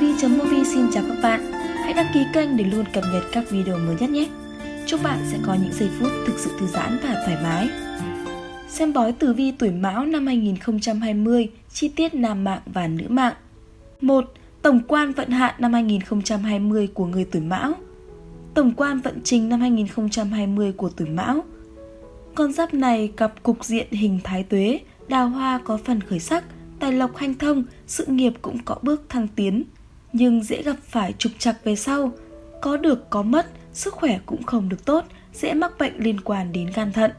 vi.movie xin chào các bạn. Hãy đăng ký kênh để luôn cập nhật các video mới nhất nhé. Chúc bạn sẽ có những giây phút thực sự thư giãn và thoải mái. Xem bói tử vi tuổi mão năm 2020 Chi tiết nam mạng và nữ mạng. 1. Tổng quan vận hạn năm 2020 của người tuổi mão. Tổng quan vận trình năm 2020 của tuổi mão. Con giáp này gặp cục diện hình thái tuế Đào hoa có phần khởi sắc tài lộc hanh thông, sự nghiệp cũng có bước thăng tiến. Nhưng dễ gặp phải trục trặc về sau, có được có mất, sức khỏe cũng không được tốt, dễ mắc bệnh liên quan đến gan thận.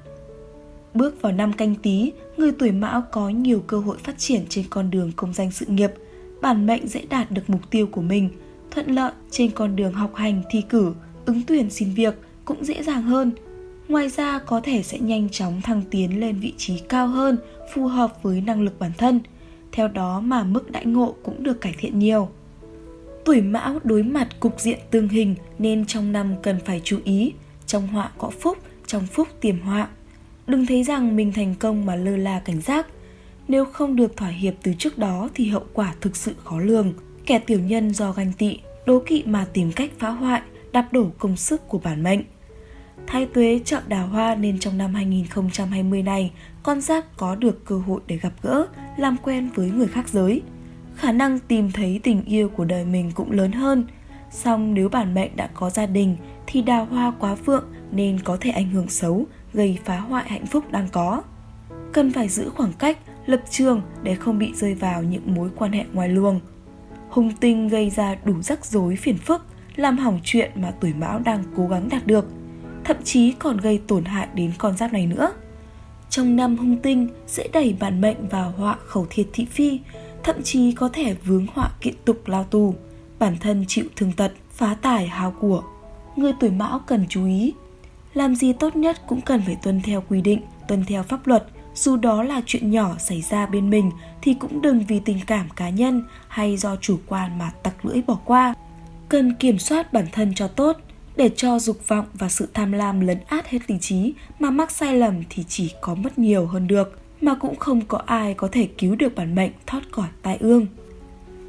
Bước vào năm canh tí, người tuổi mão có nhiều cơ hội phát triển trên con đường công danh sự nghiệp, bản mệnh dễ đạt được mục tiêu của mình, thuận lợi trên con đường học hành, thi cử, ứng tuyển xin việc cũng dễ dàng hơn. Ngoài ra có thể sẽ nhanh chóng thăng tiến lên vị trí cao hơn, phù hợp với năng lực bản thân – theo đó mà mức đãi ngộ cũng được cải thiện nhiều. Tuổi mão đối mặt cục diện tương hình nên trong năm cần phải chú ý, trong họa có phúc, trong phúc tiềm họa. Đừng thấy rằng mình thành công mà lơ là cảnh giác. Nếu không được thỏa hiệp từ trước đó thì hậu quả thực sự khó lường. Kẻ tiểu nhân do ganh tị, đố kỵ mà tìm cách phá hoại, đạp đổ công sức của bản mệnh. Thái tuế chọn đào hoa nên trong năm 2020 này, con giáp có được cơ hội để gặp gỡ, làm quen với người khác giới. Khả năng tìm thấy tình yêu của đời mình cũng lớn hơn. Song nếu bản mệnh đã có gia đình thì đào hoa quá vượng nên có thể ảnh hưởng xấu, gây phá hoại hạnh phúc đang có. Cần phải giữ khoảng cách, lập trường để không bị rơi vào những mối quan hệ ngoài luồng. Hung tinh gây ra đủ rắc rối phiền phức, làm hỏng chuyện mà tuổi mão đang cố gắng đạt được – thậm chí còn gây tổn hại đến con giáp này nữa. Trong năm hung tinh sẽ đẩy bản mệnh vào họa khẩu thiệt thị phi, thậm chí có thể vướng họa kiện tục lao tù, bản thân chịu thương tật, phá tài hao của. Người tuổi mão cần chú ý, làm gì tốt nhất cũng cần phải tuân theo quy định, tuân theo pháp luật, dù đó là chuyện nhỏ xảy ra bên mình thì cũng đừng vì tình cảm cá nhân hay do chủ quan mà tặc lưỡi bỏ qua. Cần kiểm soát bản thân cho tốt, để cho dục vọng và sự tham lam lấn át hết lý trí mà mắc sai lầm thì chỉ có mất nhiều hơn được mà cũng không có ai có thể cứu được bản mệnh thoát khỏi tai ương.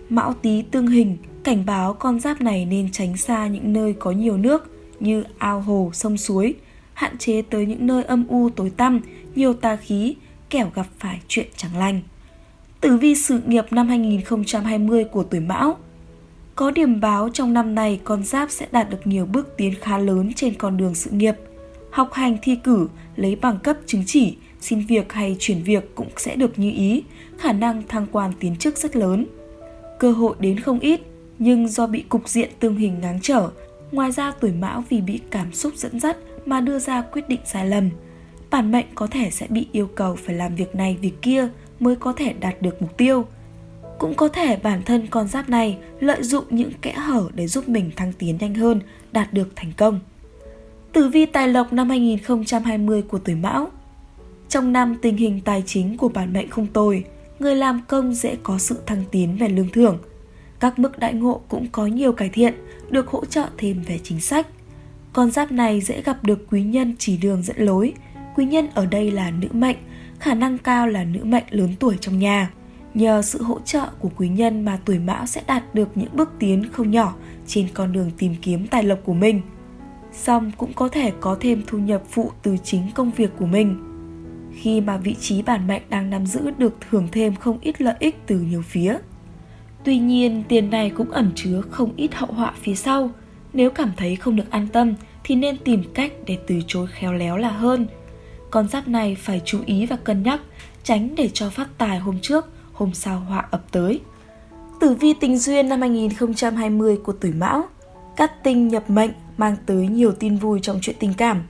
Mão Tý tương hình cảnh báo con giáp này nên tránh xa những nơi có nhiều nước như ao hồ, sông suối, hạn chế tới những nơi âm u tối tăm, nhiều tà khí, kẻo gặp phải chuyện chẳng lành. Tử vi sự nghiệp năm 2020 của tuổi Mão có điểm báo trong năm này con giáp sẽ đạt được nhiều bước tiến khá lớn trên con đường sự nghiệp. Học hành thi cử, lấy bằng cấp chứng chỉ, xin việc hay chuyển việc cũng sẽ được như ý, khả năng thăng quan tiến chức rất lớn. Cơ hội đến không ít, nhưng do bị cục diện tương hình ngáng trở, ngoài ra tuổi mão vì bị cảm xúc dẫn dắt mà đưa ra quyết định sai lầm. Bản mệnh có thể sẽ bị yêu cầu phải làm việc này việc kia mới có thể đạt được mục tiêu – cũng có thể bản thân con giáp này lợi dụng những kẽ hở để giúp mình thăng tiến nhanh hơn, đạt được thành công. Tử vi tài lộc năm 2020 của tuổi Mão trong năm tình hình tài chính của bản mệnh không tồi, người làm công dễ có sự thăng tiến về lương thưởng. Các mức đại ngộ cũng có nhiều cải thiện, được hỗ trợ thêm về chính sách. Con giáp này dễ gặp được quý nhân chỉ đường dẫn lối. Quý nhân ở đây là nữ mệnh, khả năng cao là nữ mệnh lớn tuổi trong nhà. Nhờ sự hỗ trợ của quý nhân mà tuổi mão sẽ đạt được những bước tiến không nhỏ trên con đường tìm kiếm tài lộc của mình. Xong cũng có thể có thêm thu nhập phụ từ chính công việc của mình. Khi mà vị trí bản mệnh đang nắm giữ được thưởng thêm không ít lợi ích từ nhiều phía. Tuy nhiên, tiền này cũng ẩn chứa không ít hậu họa phía sau. Nếu cảm thấy không được an tâm thì nên tìm cách để từ chối khéo léo là hơn. Con giáp này phải chú ý và cân nhắc, tránh để cho phát tài hôm trước hôm sau họa ập tới. Tử vi tình duyên năm 2020 của tuổi Mão, cát tinh nhập mệnh mang tới nhiều tin vui trong chuyện tình cảm.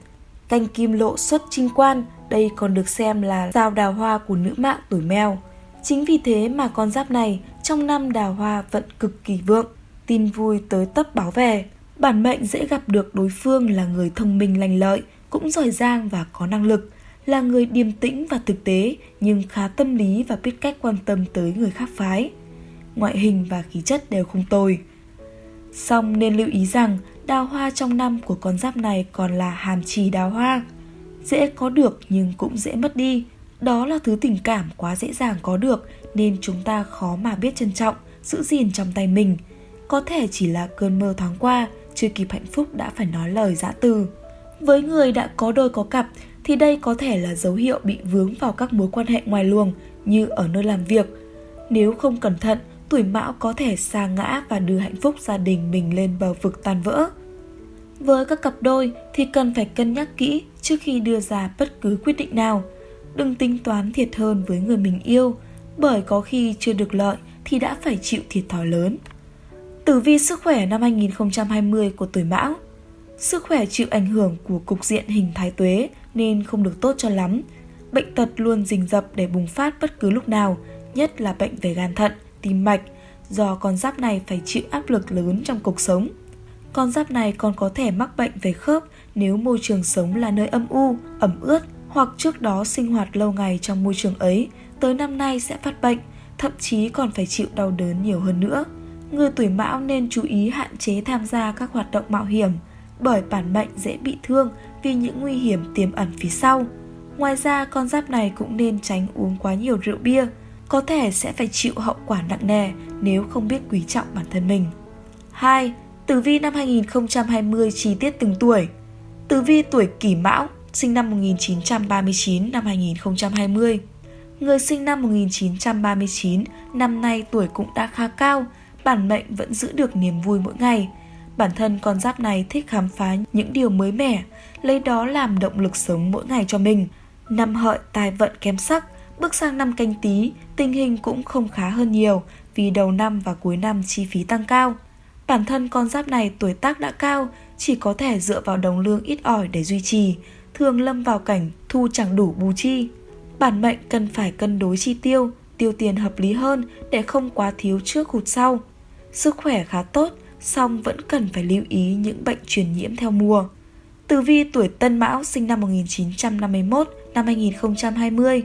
Canh kim lộ xuất trinh quan, đây còn được xem là sao đào hoa của nữ mạng tuổi mèo. Chính vì thế mà con giáp này trong năm đào hoa vận cực kỳ vượng, tin vui tới tấp báo về. Bản mệnh dễ gặp được đối phương là người thông minh lành lợi, cũng giỏi giang và có năng lực là người điềm tĩnh và thực tế nhưng khá tâm lý và biết cách quan tâm tới người khác phái. Ngoại hình và khí chất đều không tồi. Song nên lưu ý rằng đào hoa trong năm của con giáp này còn là hàm trì đào hoa. Dễ có được nhưng cũng dễ mất đi. Đó là thứ tình cảm quá dễ dàng có được nên chúng ta khó mà biết trân trọng, giữ gìn trong tay mình. có thể chỉ là cơn mơ thoáng qua, chưa kịp hạnh phúc đã phải nói lời dã từ. Với người đã có đôi có cặp thì đây có thể là dấu hiệu bị vướng vào các mối quan hệ ngoài luồng như ở nơi làm việc. Nếu không cẩn thận, tuổi mão có thể sa ngã và đưa hạnh phúc gia đình mình lên bờ vực tan vỡ. Với các cặp đôi thì cần phải cân nhắc kỹ trước khi đưa ra bất cứ quyết định nào. Đừng tính toán thiệt hơn với người mình yêu, bởi có khi chưa được lợi thì đã phải chịu thiệt thòi lớn. Tử vi sức khỏe năm 2020 của tuổi Mão Sức khỏe chịu ảnh hưởng của cục diện hình thái tuế nên không được tốt cho lắm. Bệnh tật luôn rình rập để bùng phát bất cứ lúc nào, nhất là bệnh về gan thận, tim mạch, do con giáp này phải chịu áp lực lớn trong cuộc sống. Con giáp này còn có thể mắc bệnh về khớp nếu môi trường sống là nơi âm u, ẩm ướt hoặc trước đó sinh hoạt lâu ngày trong môi trường ấy, tới năm nay sẽ phát bệnh, thậm chí còn phải chịu đau đớn nhiều hơn nữa. Người tuổi mão nên chú ý hạn chế tham gia các hoạt động mạo hiểm, bởi bản mệnh dễ bị thương vì những nguy hiểm tiềm ẩn phía sau. Ngoài ra, con giáp này cũng nên tránh uống quá nhiều rượu bia, có thể sẽ phải chịu hậu quả nặng nề nếu không biết quý trọng bản thân mình. 2. Tử vi năm 2020 chi tiết từng tuổi Tử vi tuổi kỷ mão, sinh năm 1939 năm 2020 Người sinh năm 1939, năm nay tuổi cũng đã khá cao, bản mệnh vẫn giữ được niềm vui mỗi ngày. Bản thân con giáp này thích khám phá những điều mới mẻ, lấy đó làm động lực sống mỗi ngày cho mình. Năm hợi tài vận kém sắc, bước sang năm canh tí, tình hình cũng không khá hơn nhiều vì đầu năm và cuối năm chi phí tăng cao. Bản thân con giáp này tuổi tác đã cao, chỉ có thể dựa vào đồng lương ít ỏi để duy trì, thường lâm vào cảnh thu chẳng đủ bù chi. Bản mệnh cần phải cân đối chi tiêu, tiêu tiền hợp lý hơn để không quá thiếu trước hụt sau. Sức khỏe khá tốt, song vẫn cần phải lưu ý những bệnh truyền nhiễm theo mùa. Tử vi tuổi Tân Mão sinh năm 1951 năm 2020.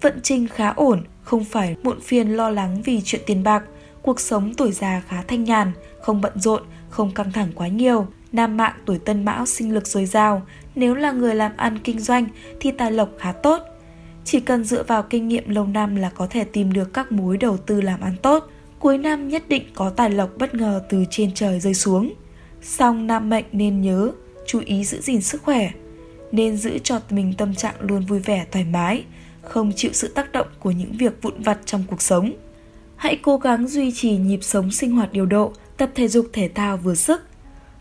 Vận trình khá ổn, không phải muộn phiền lo lắng vì chuyện tiền bạc. Cuộc sống tuổi già khá thanh nhàn, không bận rộn, không căng thẳng quá nhiều. Nam mạng tuổi Tân Mão sinh lực dồi dào, nếu là người làm ăn kinh doanh thì tài lộc khá tốt. Chỉ cần dựa vào kinh nghiệm lâu năm là có thể tìm được các mối đầu tư làm ăn tốt. Cuối năm nhất định có tài lộc bất ngờ từ trên trời rơi xuống. Song nam mệnh nên nhớ, chú ý giữ gìn sức khỏe. Nên giữ cho mình tâm trạng luôn vui vẻ thoải mái, không chịu sự tác động của những việc vụn vặt trong cuộc sống. Hãy cố gắng duy trì nhịp sống sinh hoạt điều độ, tập thể dục thể thao vừa sức.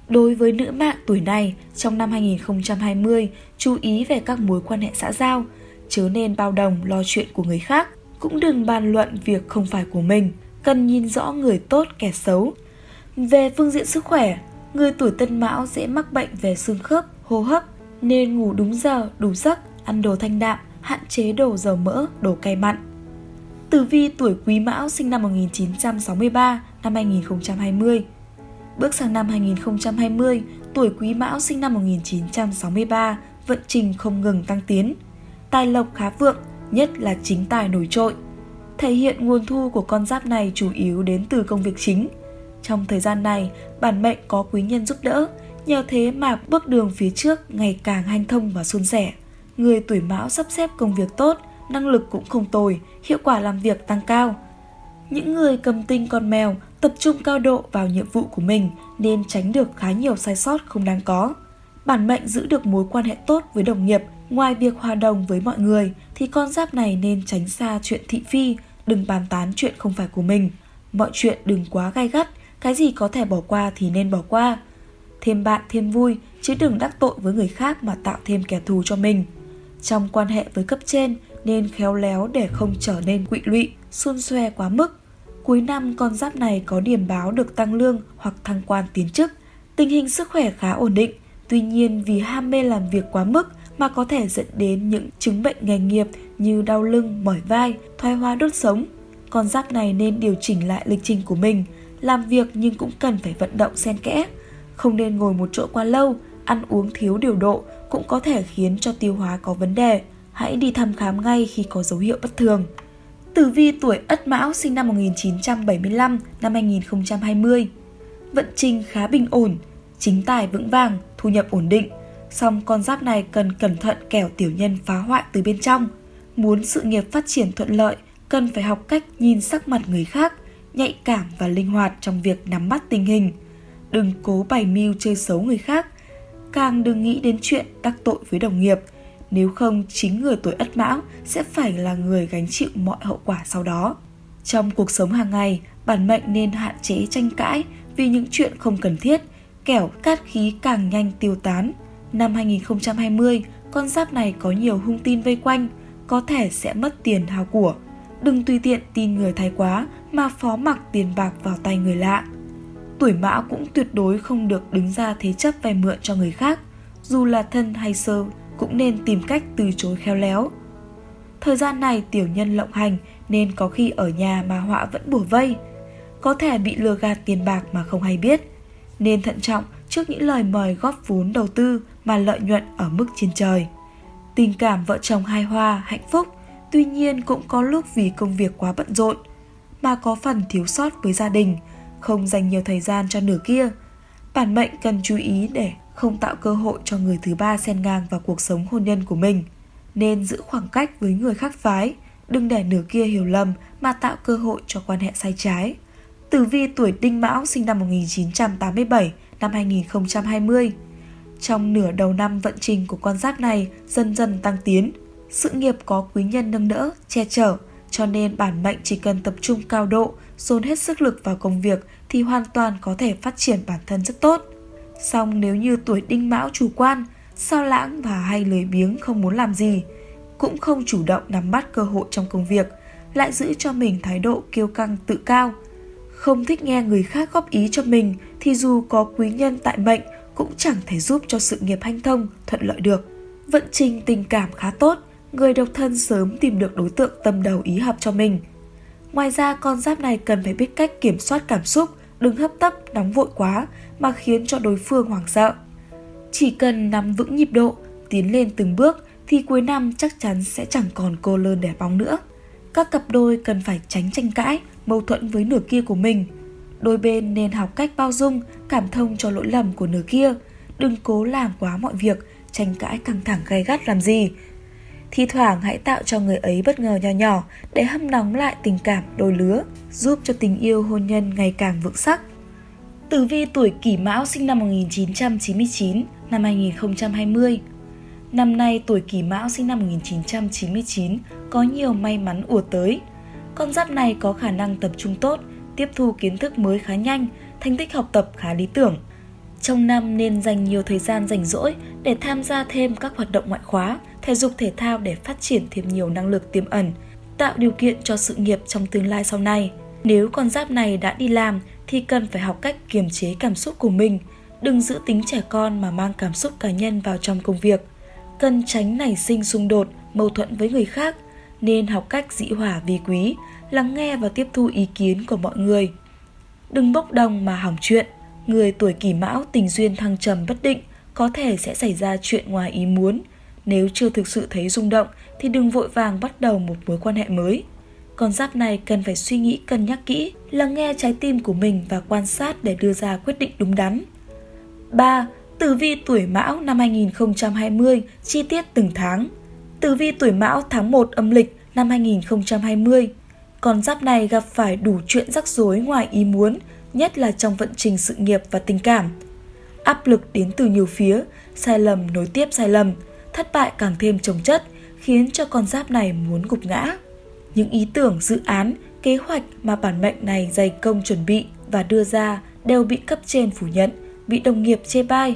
Đối với nữ mạng tuổi này, trong năm 2020, chú ý về các mối quan hệ xã giao, chớ nên bao đồng lo chuyện của người khác, cũng đừng bàn luận việc không phải của mình, cần nhìn rõ người tốt kẻ xấu. Về phương diện sức khỏe, người tuổi tân mão dễ mắc bệnh về xương khớp, hô hấp, nên ngủ đúng giờ, đủ giấc, ăn đồ thanh đạm, hạn chế đồ dầu mỡ, đồ cay mặn. Tử vi tuổi Quý Mão sinh năm 1963, năm 2020. Bước sang năm 2020, tuổi Quý Mão sinh năm 1963, vận trình không ngừng tăng tiến. Tài lộc khá vượng, nhất là chính tài nổi trội. Thể hiện nguồn thu của con giáp này chủ yếu đến từ công việc chính. Trong thời gian này, bản mệnh có quý nhân giúp đỡ, nhờ thế mà bước đường phía trước ngày càng hanh thông và suôn sẻ. Người tuổi mão sắp xếp công việc tốt, năng lực cũng không tồi, hiệu quả làm việc tăng cao. Những người cầm tinh con mèo tập trung cao độ vào nhiệm vụ của mình nên tránh được khá nhiều sai sót không đáng có. Bản mệnh giữ được mối quan hệ tốt với đồng nghiệp, ngoài việc hòa đồng với mọi người thì con giáp này nên tránh xa chuyện thị phi, đừng bàn tán chuyện không phải của mình. Mọi chuyện đừng quá gai gắt, cái gì có thể bỏ qua thì nên bỏ qua. Thêm bạn thêm vui, chứ đừng đắc tội với người khác mà tạo thêm kẻ thù cho mình. Trong quan hệ với cấp trên, nên khéo léo để không trở nên quỵ lụy, xôn xoe quá mức. Cuối năm con giáp này có điểm báo được tăng lương hoặc thăng quan tiến chức. Tình hình sức khỏe khá ổn định, tuy nhiên vì ham mê làm việc quá mức mà có thể dẫn đến những chứng bệnh nghề nghiệp như đau lưng, mỏi vai, thoái hóa đốt sống. Con giáp này nên điều chỉnh lại lịch trình của mình, làm việc nhưng cũng cần phải vận động xen kẽ. Không nên ngồi một chỗ quá lâu, ăn uống thiếu điều độ cũng có thể khiến cho tiêu hóa có vấn đề hãy đi thăm khám ngay khi có dấu hiệu bất thường. Tử vi tuổi Ất Mão sinh năm 1975 năm 2020. Vận trình khá bình ổn, chính tài vững vàng, thu nhập ổn định. Song con giáp này cần cẩn thận kẻo tiểu nhân phá hoại từ bên trong. Muốn sự nghiệp phát triển thuận lợi, cần phải học cách nhìn sắc mặt người khác, nhạy cảm và linh hoạt trong việc nắm bắt tình hình. Đừng cố bày mưu chơi xấu người khác, càng đừng nghĩ đến chuyện đắc tội với đồng nghiệp, nếu không chính người tuổi Ất Mão sẽ phải là người gánh chịu mọi hậu quả sau đó. Trong cuộc sống hàng ngày, bản mệnh nên hạn chế tranh cãi vì những chuyện không cần thiết, kẻo cát khí càng nhanh tiêu tán. Năm 2020, con giáp này có nhiều hung tin vây quanh, có thể sẽ mất tiền hao của. Đừng tùy tiện tin người thái quá mà phó mặc tiền bạc vào tay người lạ. Tuổi mão cũng tuyệt đối không được đứng ra thế chấp vay mượn cho người khác, dù là thân hay sơ cũng nên tìm cách từ chối khéo léo. Thời gian này tiểu nhân lộng hành nên có khi ở nhà mà họa vẫn bùa vây, có thể bị lừa gạt tiền bạc mà không hay biết. Nên thận trọng trước những lời mời góp vốn đầu tư mà lợi nhuận ở mức trên trời. Tình cảm vợ chồng hai hoa, hạnh phúc, tuy nhiên cũng có lúc vì công việc quá bận rộn, mà có phần thiếu sót với gia đình, không dành nhiều thời gian cho nửa kia. Bản mệnh cần chú ý để không tạo cơ hội cho người thứ ba xen ngang vào cuộc sống hôn nhân của mình. Nên giữ khoảng cách với người khác phái, đừng để nửa kia hiểu lầm mà tạo cơ hội cho quan hệ sai trái. Tử vi tuổi Đinh Mão sinh năm 1987, năm 2020. Trong nửa đầu năm vận trình của con giáp này dần dần tăng tiến, sự nghiệp có quý nhân nâng đỡ, che chở, cho nên bản mệnh chỉ cần tập trung cao độ, dồn hết sức lực vào công việc thì hoàn toàn có thể phát triển bản thân rất tốt. Song nếu như tuổi đinh mão chủ quan, sao lãng và hay lười biếng không muốn làm gì, cũng không chủ động nắm bắt cơ hội trong công việc, lại giữ cho mình thái độ kiêu căng tự cao. Không thích nghe người khác góp ý cho mình thì dù có quý nhân tại mệnh cũng chẳng thể giúp cho sự nghiệp hanh thông, thuận lợi được. Vận trình tình cảm khá tốt, người độc thân sớm tìm được đối tượng tâm đầu ý hợp cho mình. Ngoài ra con giáp này cần phải biết cách kiểm soát cảm xúc, đừng hấp tấp, nóng vội quá mà khiến cho đối phương hoảng sợ. Chỉ cần nắm vững nhịp độ, tiến lên từng bước thì cuối năm chắc chắn sẽ chẳng còn cô lơn đẻ bóng nữa. Các cặp đôi cần phải tránh tranh cãi, mâu thuẫn với nửa kia của mình. Đôi bên nên học cách bao dung, cảm thông cho lỗi lầm của nửa kia. Đừng cố làm quá mọi việc, tranh cãi căng thẳng gay gắt làm gì. Thi thoảng hãy tạo cho người ấy bất ngờ nhỏ nhỏ để hâm nóng lại tình cảm đôi lứa, giúp cho tình yêu hôn nhân ngày càng vững sắc. Tử vi tuổi Kỷ Mão sinh năm 1999, năm 2020. Năm nay tuổi Kỷ Mão sinh năm 1999 có nhiều may mắn ùa tới. Con giáp này có khả năng tập trung tốt, tiếp thu kiến thức mới khá nhanh, thành tích học tập khá lý tưởng. Trong năm nên dành nhiều thời gian rảnh rỗi để tham gia thêm các hoạt động ngoại khóa, thể dục thể thao để phát triển thêm nhiều năng lực tiềm ẩn, tạo điều kiện cho sự nghiệp trong tương lai sau này. Nếu con giáp này đã đi làm thì cần phải học cách kiềm chế cảm xúc của mình, đừng giữ tính trẻ con mà mang cảm xúc cá nhân vào trong công việc. Cần tránh nảy sinh xung đột, mâu thuẫn với người khác, nên học cách dĩ hỏa vi quý, lắng nghe và tiếp thu ý kiến của mọi người. Đừng bốc đồng mà hỏng chuyện. Người tuổi kỷ mão tình duyên thăng trầm bất định, có thể sẽ xảy ra chuyện ngoài ý muốn. Nếu chưa thực sự thấy rung động thì đừng vội vàng bắt đầu một mối quan hệ mới. Con giáp này cần phải suy nghĩ cân nhắc kỹ, lắng nghe trái tim của mình và quan sát để đưa ra quyết định đúng đắn. 3. Tử vi tuổi Mão năm 2020, chi tiết từng tháng. Tử vi tuổi Mão tháng 1 âm lịch năm 2020. Con giáp này gặp phải đủ chuyện rắc rối ngoài ý muốn, nhất là trong vận trình sự nghiệp và tình cảm. Áp lực đến từ nhiều phía, sai lầm nối tiếp sai lầm, thất bại càng thêm trồng chất, khiến cho con giáp này muốn gục ngã. Những ý tưởng, dự án, kế hoạch mà bản mệnh này dày công chuẩn bị và đưa ra đều bị cấp trên phủ nhận, bị đồng nghiệp chê bai.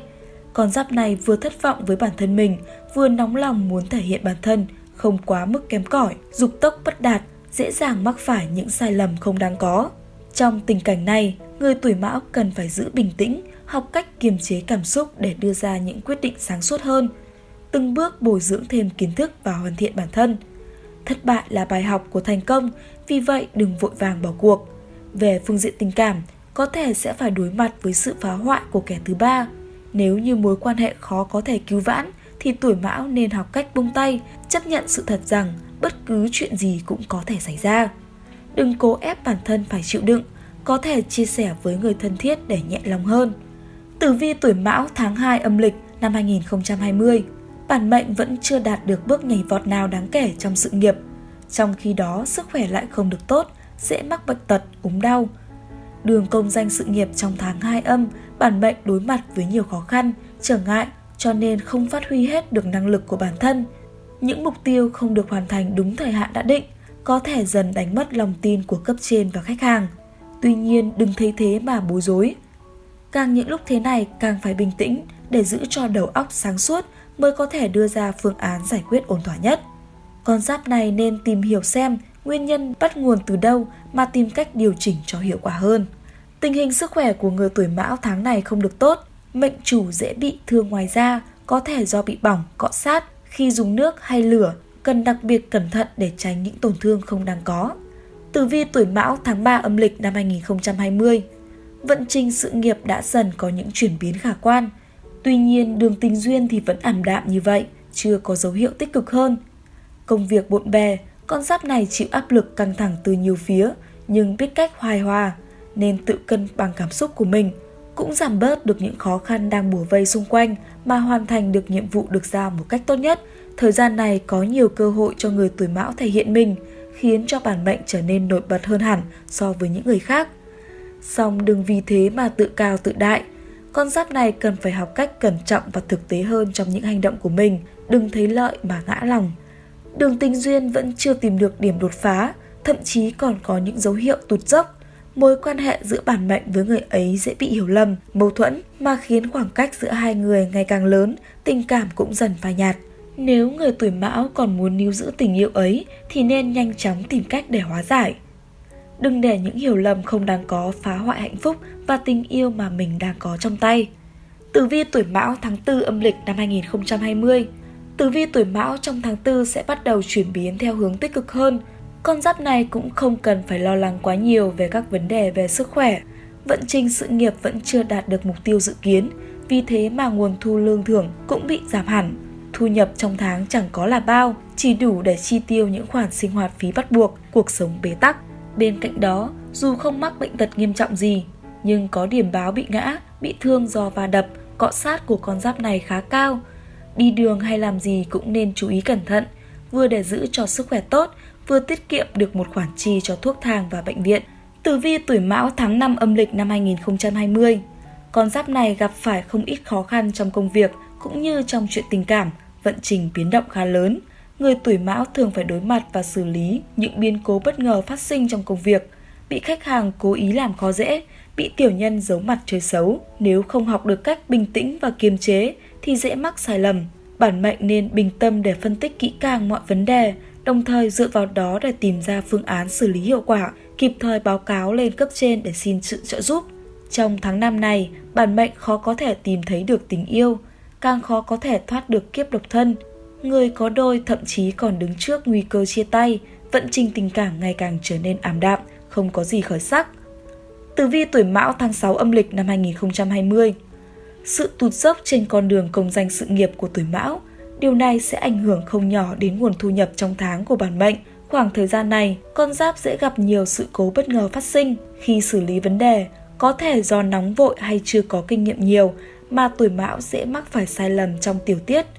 Con giáp này vừa thất vọng với bản thân mình, vừa nóng lòng muốn thể hiện bản thân, không quá mức kém cỏi, dục tốc bất đạt, dễ dàng mắc phải những sai lầm không đáng có. Trong tình cảnh này, người tuổi mão cần phải giữ bình tĩnh, học cách kiềm chế cảm xúc để đưa ra những quyết định sáng suốt hơn, từng bước bồi dưỡng thêm kiến thức và hoàn thiện bản thân – Thất bại là bài học của thành công, vì vậy đừng vội vàng bỏ cuộc. Về phương diện tình cảm, có thể sẽ phải đối mặt với sự phá hoại của kẻ thứ ba. Nếu như mối quan hệ khó có thể cứu vãn, thì tuổi mão nên học cách buông tay, chấp nhận sự thật rằng bất cứ chuyện gì cũng có thể xảy ra. Đừng cố ép bản thân phải chịu đựng, có thể chia sẻ với người thân thiết để nhẹ lòng hơn. Tử vi tuổi mão tháng 2 âm lịch năm 2020 bản mệnh vẫn chưa đạt được bước nhảy vọt nào đáng kể trong sự nghiệp. Trong khi đó, sức khỏe lại không được tốt, dễ mắc bệnh tật, ốm đau. Đường công danh sự nghiệp trong tháng 2 âm, bản mệnh đối mặt với nhiều khó khăn, trở ngại cho nên không phát huy hết được năng lực của bản thân. Những mục tiêu không được hoàn thành đúng thời hạn đã định, có thể dần đánh mất lòng tin của cấp trên và khách hàng. Tuy nhiên đừng thấy thế mà bối rối. Càng những lúc thế này càng phải bình tĩnh để giữ cho đầu óc sáng suốt mới có thể đưa ra phương án giải quyết ổn thỏa nhất. Con giáp này nên tìm hiểu xem nguyên nhân bắt nguồn từ đâu mà tìm cách điều chỉnh cho hiệu quả hơn. Tình hình sức khỏe của người tuổi mão tháng này không được tốt, mệnh chủ dễ bị thương ngoài da, có thể do bị bỏng, cọ sát khi dùng nước hay lửa, cần đặc biệt cẩn thận để tránh những tổn thương không đáng có. Tử vi tuổi mão tháng 3 âm lịch năm 2020 Vận trình sự nghiệp đã dần có những chuyển biến khả quan. Tuy nhiên, đường tình duyên thì vẫn ảm đạm như vậy, chưa có dấu hiệu tích cực hơn. Công việc bộn bề, con giáp này chịu áp lực căng thẳng từ nhiều phía, nhưng biết cách hoài hòa, nên tự cân bằng cảm xúc của mình, cũng giảm bớt được những khó khăn đang bủa vây xung quanh mà hoàn thành được nhiệm vụ được giao một cách tốt nhất. Thời gian này có nhiều cơ hội cho người tuổi mão thể hiện mình, khiến cho bản mệnh trở nên nổi bật hơn hẳn so với những người khác. Song đừng vì thế mà tự cao tự đại. Con giáp này cần phải học cách cẩn trọng và thực tế hơn trong những hành động của mình, đừng thấy lợi mà ngã lòng. Đường tình duyên vẫn chưa tìm được điểm đột phá, thậm chí còn có những dấu hiệu tụt dốc. Mối quan hệ giữa bản mệnh với người ấy dễ bị hiểu lầm, mâu thuẫn mà khiến khoảng cách giữa hai người ngày càng lớn, tình cảm cũng dần phai nhạt. Nếu người tuổi mão còn muốn níu giữ tình yêu ấy thì nên nhanh chóng tìm cách để hóa giải. Đừng để những hiểu lầm không đáng có phá hoại hạnh phúc và tình yêu mà mình đang có trong tay. Tử vi tuổi mão tháng 4 âm lịch năm 2020 Tử vi tuổi mão trong tháng 4 sẽ bắt đầu chuyển biến theo hướng tích cực hơn. Con giáp này cũng không cần phải lo lắng quá nhiều về các vấn đề về sức khỏe. Vận trình sự nghiệp vẫn chưa đạt được mục tiêu dự kiến, vì thế mà nguồn thu lương thưởng cũng bị giảm hẳn. Thu nhập trong tháng chẳng có là bao, chỉ đủ để chi tiêu những khoản sinh hoạt phí bắt buộc, cuộc sống bế tắc. Bên cạnh đó, dù không mắc bệnh tật nghiêm trọng gì, nhưng có điểm báo bị ngã, bị thương do va đập, cọ sát của con giáp này khá cao. Đi đường hay làm gì cũng nên chú ý cẩn thận, vừa để giữ cho sức khỏe tốt, vừa tiết kiệm được một khoản chi cho thuốc thang và bệnh viện. Tử vi tuổi mão tháng 5 âm lịch năm 2020 Con giáp này gặp phải không ít khó khăn trong công việc cũng như trong chuyện tình cảm, vận trình biến động khá lớn người tuổi mão thường phải đối mặt và xử lý những biến cố bất ngờ phát sinh trong công việc, bị khách hàng cố ý làm khó dễ, bị tiểu nhân giấu mặt chơi xấu. Nếu không học được cách bình tĩnh và kiềm chế thì dễ mắc sai lầm. Bản mệnh nên bình tâm để phân tích kỹ càng mọi vấn đề, đồng thời dựa vào đó để tìm ra phương án xử lý hiệu quả, kịp thời báo cáo lên cấp trên để xin sự trợ giúp. Trong tháng năm này, bản mệnh khó có thể tìm thấy được tình yêu, càng khó có thể thoát được kiếp độc thân Người có đôi thậm chí còn đứng trước nguy cơ chia tay, vận trình tình cảm ngày càng trở nên ảm đạm, không có gì khởi sắc. Tử vi tuổi Mão tháng 6 âm lịch năm 2020 Sự tụt dốc trên con đường công danh sự nghiệp của tuổi Mão, điều này sẽ ảnh hưởng không nhỏ đến nguồn thu nhập trong tháng của bản mệnh. Khoảng thời gian này, con giáp dễ gặp nhiều sự cố bất ngờ phát sinh khi xử lý vấn đề, có thể do nóng vội hay chưa có kinh nghiệm nhiều mà tuổi Mão dễ mắc phải sai lầm trong tiểu tiết –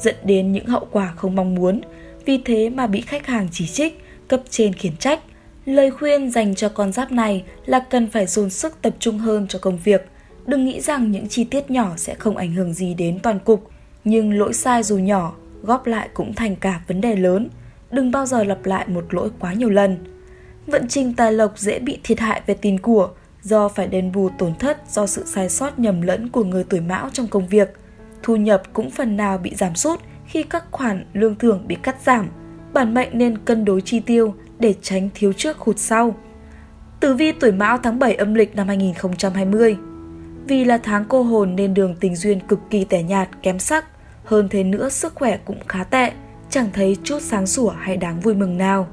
dẫn đến những hậu quả không mong muốn, vì thế mà bị khách hàng chỉ trích, cấp trên khiển trách. Lời khuyên dành cho con giáp này là cần phải dồn sức tập trung hơn cho công việc. Đừng nghĩ rằng những chi tiết nhỏ sẽ không ảnh hưởng gì đến toàn cục, nhưng lỗi sai dù nhỏ, góp lại cũng thành cả vấn đề lớn. Đừng bao giờ lặp lại một lỗi quá nhiều lần. Vận trình tài lộc dễ bị thiệt hại về tiền của do phải đền bù tổn thất do sự sai sót nhầm lẫn của người tuổi mão trong công việc – thu nhập cũng phần nào bị giảm sút khi các khoản lương thưởng bị cắt giảm. Bản mệnh nên cân đối chi tiêu để tránh thiếu trước hụt sau. Tử vi tuổi Mão tháng 7 âm lịch năm 2020 Vì là tháng cô hồn nên đường tình duyên cực kỳ tẻ nhạt, kém sắc. Hơn thế nữa sức khỏe cũng khá tệ, chẳng thấy chút sáng sủa hay đáng vui mừng nào.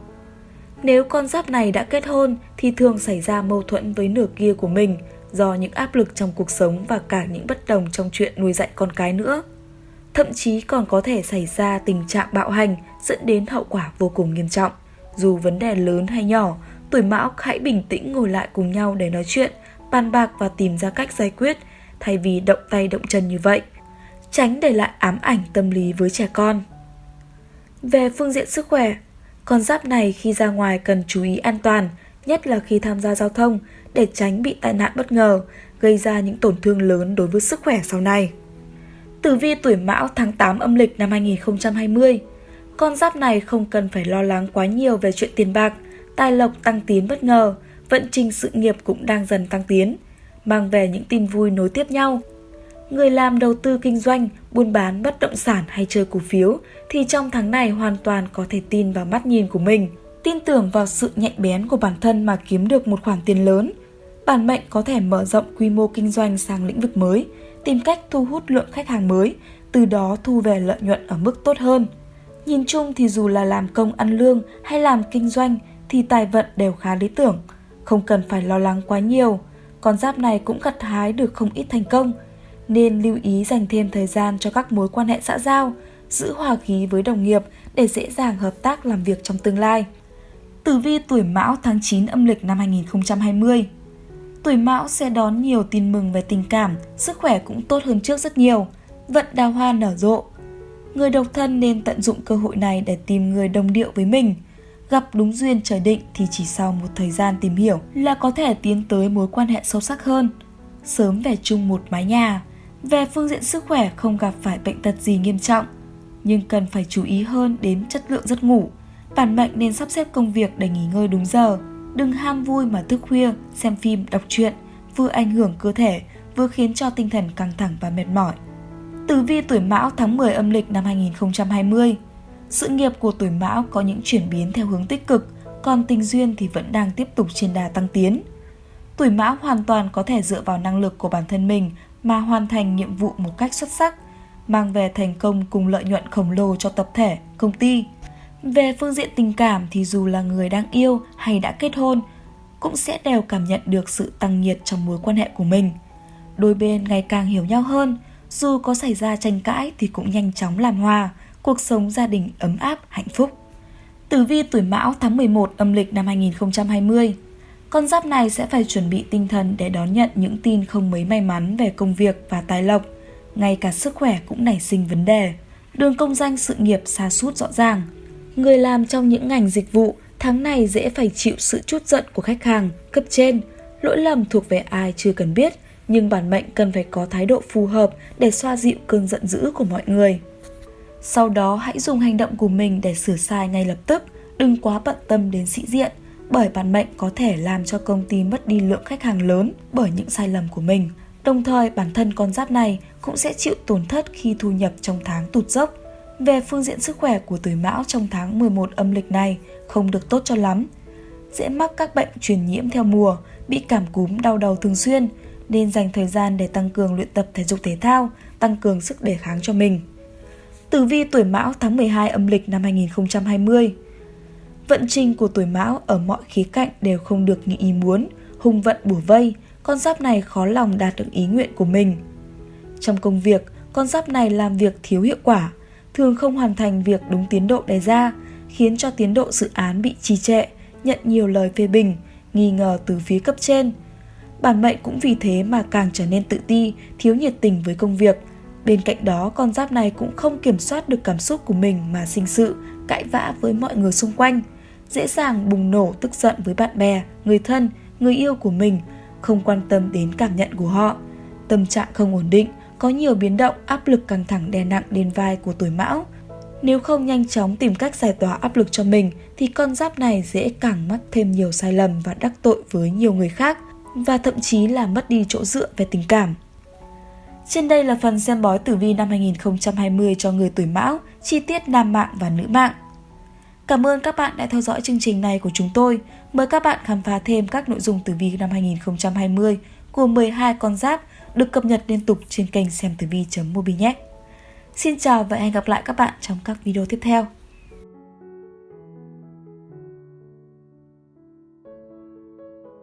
Nếu con giáp này đã kết hôn thì thường xảy ra mâu thuẫn với nửa kia của mình, do những áp lực trong cuộc sống và cả những bất đồng trong chuyện nuôi dạy con cái nữa. Thậm chí còn có thể xảy ra tình trạng bạo hành dẫn đến hậu quả vô cùng nghiêm trọng. Dù vấn đề lớn hay nhỏ, tuổi mão hãy bình tĩnh ngồi lại cùng nhau để nói chuyện, bàn bạc và tìm ra cách giải quyết, thay vì động tay động chân như vậy. Tránh để lại ám ảnh tâm lý với trẻ con. Về phương diện sức khỏe, con giáp này khi ra ngoài cần chú ý an toàn, nhất là khi tham gia giao thông để tránh bị tai nạn bất ngờ, gây ra những tổn thương lớn đối với sức khỏe sau này. Tử vi tuổi Mão tháng 8 âm lịch năm 2020 Con giáp này không cần phải lo lắng quá nhiều về chuyện tiền bạc, tài lộc tăng tiến bất ngờ, vận trình sự nghiệp cũng đang dần tăng tiến, mang về những tin vui nối tiếp nhau. Người làm đầu tư kinh doanh, buôn bán bất động sản hay chơi cổ phiếu thì trong tháng này hoàn toàn có thể tin vào mắt nhìn của mình, tin tưởng vào sự nhạy bén của bản thân mà kiếm được một khoản tiền lớn. Bản mệnh có thể mở rộng quy mô kinh doanh sang lĩnh vực mới, tìm cách thu hút lượng khách hàng mới, từ đó thu về lợi nhuận ở mức tốt hơn. Nhìn chung thì dù là làm công ăn lương hay làm kinh doanh thì tài vận đều khá lý tưởng, không cần phải lo lắng quá nhiều. Con giáp này cũng gặt hái được không ít thành công, nên lưu ý dành thêm thời gian cho các mối quan hệ xã giao, giữ hòa khí với đồng nghiệp để dễ dàng hợp tác làm việc trong tương lai. Tử vi tuổi Mão tháng 9 âm lịch năm 2020 Tuổi Mão sẽ đón nhiều tin mừng về tình cảm, sức khỏe cũng tốt hơn trước rất nhiều, vận đào hoa nở rộ. Người độc thân nên tận dụng cơ hội này để tìm người đồng điệu với mình. Gặp đúng duyên trời định thì chỉ sau một thời gian tìm hiểu là có thể tiến tới mối quan hệ sâu sắc hơn. Sớm về chung một mái nhà. Về phương diện sức khỏe không gặp phải bệnh tật gì nghiêm trọng, nhưng cần phải chú ý hơn đến chất lượng giấc ngủ. Bản mệnh nên sắp xếp công việc để nghỉ ngơi đúng giờ, đừng ham vui mà thức khuya, xem phim, đọc truyện, vừa ảnh hưởng cơ thể, vừa khiến cho tinh thần căng thẳng và mệt mỏi. Tử vi tuổi Mão tháng 10 âm lịch năm 2020 Sự nghiệp của tuổi Mão có những chuyển biến theo hướng tích cực, còn tình duyên thì vẫn đang tiếp tục trên đà tăng tiến. Tuổi Mão hoàn toàn có thể dựa vào năng lực của bản thân mình mà hoàn thành nhiệm vụ một cách xuất sắc, mang về thành công cùng lợi nhuận khổng lồ cho tập thể, công ty. Về phương diện tình cảm thì dù là người đang yêu hay đã kết hôn, cũng sẽ đều cảm nhận được sự tăng nhiệt trong mối quan hệ của mình. Đôi bên ngày càng hiểu nhau hơn, dù có xảy ra tranh cãi thì cũng nhanh chóng làm hòa, cuộc sống gia đình ấm áp, hạnh phúc. Tử vi tuổi Mão tháng 11 âm lịch năm 2020 con giáp này sẽ phải chuẩn bị tinh thần để đón nhận những tin không mấy may mắn về công việc và tài lộc. Ngay cả sức khỏe cũng nảy sinh vấn đề. Đường công danh sự nghiệp xa sút rõ ràng. Người làm trong những ngành dịch vụ tháng này dễ phải chịu sự chút giận của khách hàng, cấp trên. Lỗi lầm thuộc về ai chưa cần biết, nhưng bản mệnh cần phải có thái độ phù hợp để xoa dịu cơn giận dữ của mọi người. Sau đó hãy dùng hành động của mình để sửa sai ngay lập tức, đừng quá bận tâm đến sĩ diện, bởi bản mệnh có thể làm cho công ty mất đi lượng khách hàng lớn bởi những sai lầm của mình. Đồng thời bản thân con giáp này cũng sẽ chịu tổn thất khi thu nhập trong tháng tụt dốc. Về phương diện sức khỏe của tuổi mão trong tháng 11 âm lịch này không được tốt cho lắm. Dễ mắc các bệnh truyền nhiễm theo mùa, bị cảm cúm đau đầu thường xuyên, nên dành thời gian để tăng cường luyện tập thể dục thể thao, tăng cường sức đề kháng cho mình. Tử vi tuổi mão tháng 12 âm lịch năm 2020 Vận trình của tuổi mão ở mọi khía cạnh đều không được như ý muốn, hung vận bủa vây, con giáp này khó lòng đạt được ý nguyện của mình. Trong công việc, con giáp này làm việc thiếu hiệu quả, thường không hoàn thành việc đúng tiến độ đề ra, khiến cho tiến độ dự án bị trì trệ, nhận nhiều lời phê bình, nghi ngờ từ phía cấp trên. Bản mệnh cũng vì thế mà càng trở nên tự ti, thiếu nhiệt tình với công việc. Bên cạnh đó, con giáp này cũng không kiểm soát được cảm xúc của mình mà sinh sự, cãi vã với mọi người xung quanh dễ dàng bùng nổ tức giận với bạn bè, người thân, người yêu của mình, không quan tâm đến cảm nhận của họ. Tâm trạng không ổn định, có nhiều biến động, áp lực căng thẳng đè nặng lên vai của tuổi mão. Nếu không nhanh chóng tìm cách giải tỏa áp lực cho mình thì con giáp này dễ càng mắc thêm nhiều sai lầm và đắc tội với nhiều người khác và thậm chí là mất đi chỗ dựa về tình cảm. Trên đây là phần xem bói tử vi năm 2020 cho người tuổi mão, chi tiết nam mạng và nữ mạng. Cảm ơn các bạn đã theo dõi chương trình này của chúng tôi. Mời các bạn khám phá thêm các nội dung tử vi năm 2020 của 12 con giáp được cập nhật liên tục trên kênh xem tử vi.mobi nhé. Xin chào và hẹn gặp lại các bạn trong các video tiếp theo.